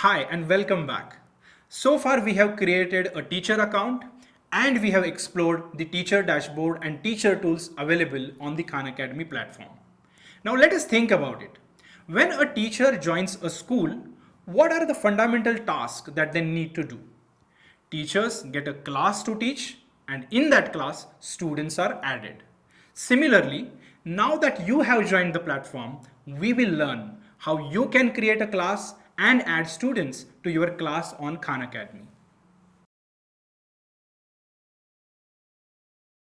Hi and welcome back. So far we have created a teacher account and we have explored the teacher dashboard and teacher tools available on the Khan Academy platform. Now let us think about it. When a teacher joins a school, what are the fundamental tasks that they need to do? Teachers get a class to teach and in that class students are added. Similarly, now that you have joined the platform, we will learn how you can create a class and add students to your class on Khan Academy.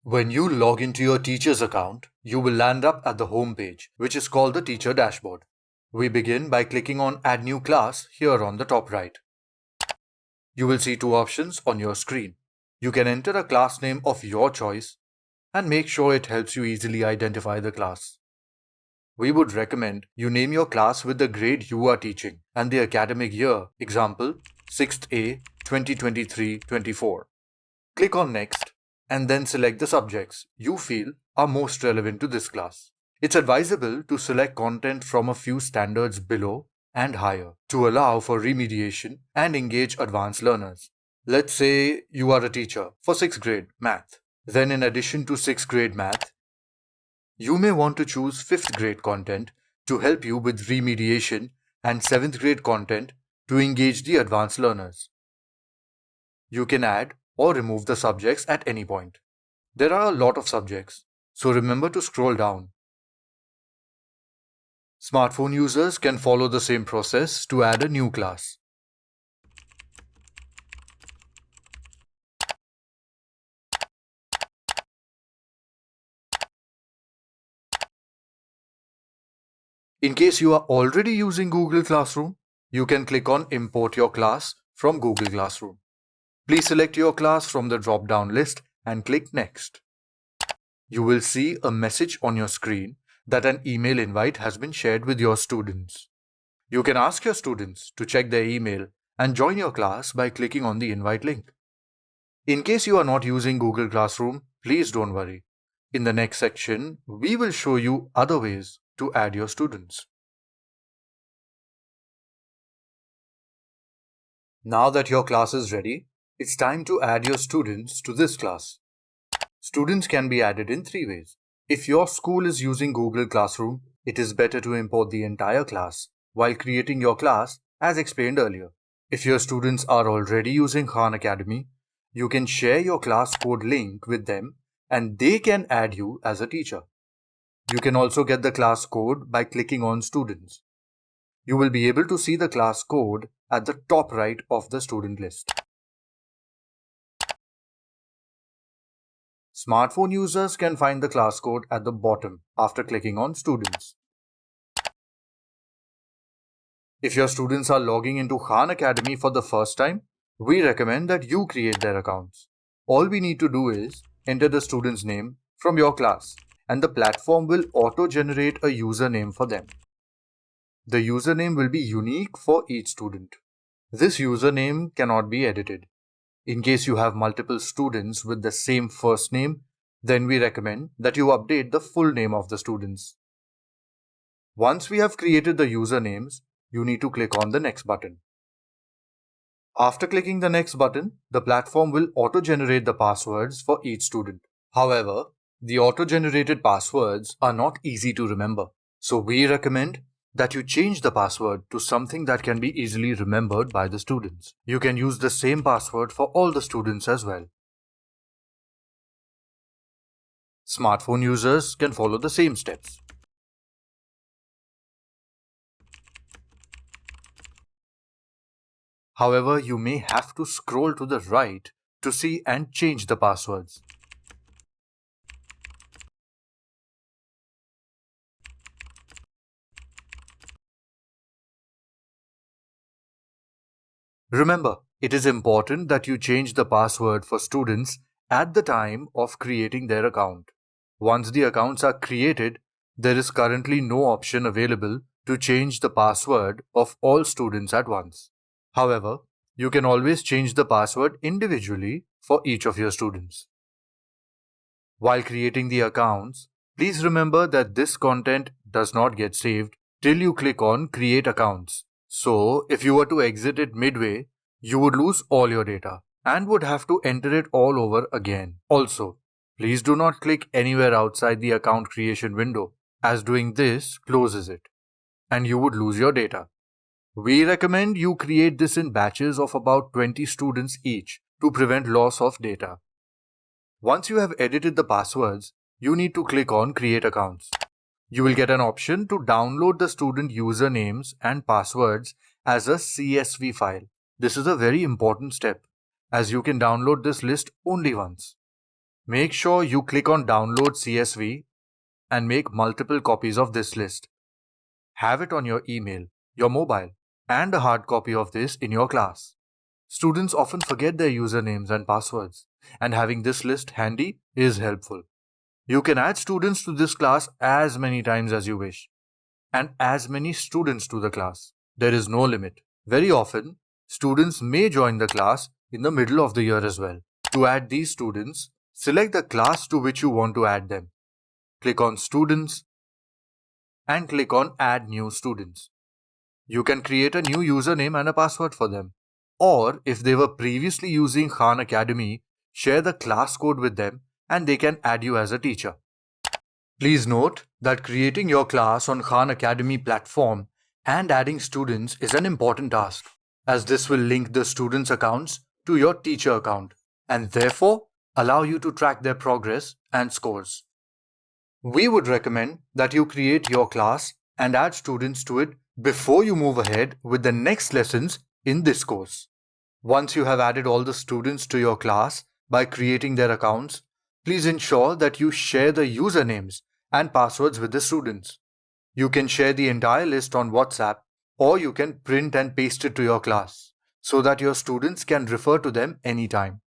When you log into your teacher's account, you will land up at the home page, which is called the teacher dashboard. We begin by clicking on add new class here on the top right. You will see two options on your screen. You can enter a class name of your choice and make sure it helps you easily identify the class. We would recommend you name your class with the grade you are teaching and the academic year, example 6th A 2023-24. Click on Next and then select the subjects you feel are most relevant to this class. It's advisable to select content from a few standards below and higher to allow for remediation and engage advanced learners. Let's say you are a teacher for 6th grade math. Then in addition to 6th grade math, you may want to choose 5th grade content to help you with remediation and 7th grade content to engage the advanced learners. You can add or remove the subjects at any point. There are a lot of subjects, so remember to scroll down. Smartphone users can follow the same process to add a new class. In case you are already using Google Classroom, you can click on Import your class from Google Classroom. Please select your class from the drop-down list and click Next. You will see a message on your screen that an email invite has been shared with your students. You can ask your students to check their email and join your class by clicking on the invite link. In case you are not using Google Classroom, please don't worry. In the next section, we will show you other ways to add your students. Now that your class is ready, it's time to add your students to this class. Students can be added in three ways. If your school is using Google Classroom, it is better to import the entire class while creating your class as explained earlier. If your students are already using Khan Academy, you can share your class code link with them and they can add you as a teacher. You can also get the class code by clicking on Students. You will be able to see the class code at the top right of the student list. Smartphone users can find the class code at the bottom after clicking on Students. If your students are logging into Khan Academy for the first time, we recommend that you create their accounts. All we need to do is enter the student's name from your class and the platform will auto-generate a username for them. The username will be unique for each student. This username cannot be edited. In case you have multiple students with the same first name, then we recommend that you update the full name of the students. Once we have created the usernames, you need to click on the next button. After clicking the next button, the platform will auto-generate the passwords for each student. However, the auto-generated passwords are not easy to remember, so we recommend that you change the password to something that can be easily remembered by the students. You can use the same password for all the students as well. Smartphone users can follow the same steps. However, you may have to scroll to the right to see and change the passwords. Remember, it is important that you change the password for students at the time of creating their account. Once the accounts are created, there is currently no option available to change the password of all students at once. However, you can always change the password individually for each of your students. While creating the accounts, please remember that this content does not get saved till you click on Create Accounts So, if you were to exit it midway, you would lose all your data and would have to enter it all over again. Also, please do not click anywhere outside the account creation window as doing this closes it and you would lose your data. We recommend you create this in batches of about 20 students each to prevent loss of data. Once you have edited the passwords, you need to click on Create Accounts. You will get an option to download the student usernames and passwords as a CSV file. This is a very important step as you can download this list only once. Make sure you click on Download CSV and make multiple copies of this list. Have it on your email, your mobile, and a hard copy of this in your class. Students often forget their usernames and passwords, and having this list handy is helpful. You can add students to this class as many times as you wish, and as many students to the class. There is no limit. Very often, students may join the class in the middle of the year as well. To add these students, select the class to which you want to add them. Click on Students and click on Add New Students. You can create a new username and a password for them. Or if they were previously using Khan Academy, share the class code with them and they can add you as a teacher. Please note that creating your class on Khan Academy platform and adding students is an important task as this will link the students' accounts to your teacher account and therefore allow you to track their progress and scores. We would recommend that you create your class and add students to it before you move ahead with the next lessons in this course. Once you have added all the students to your class by creating their accounts, please ensure that you share the usernames and passwords with the students. You can share the entire list on WhatsApp or you can print and paste it to your class so that your students can refer to them anytime.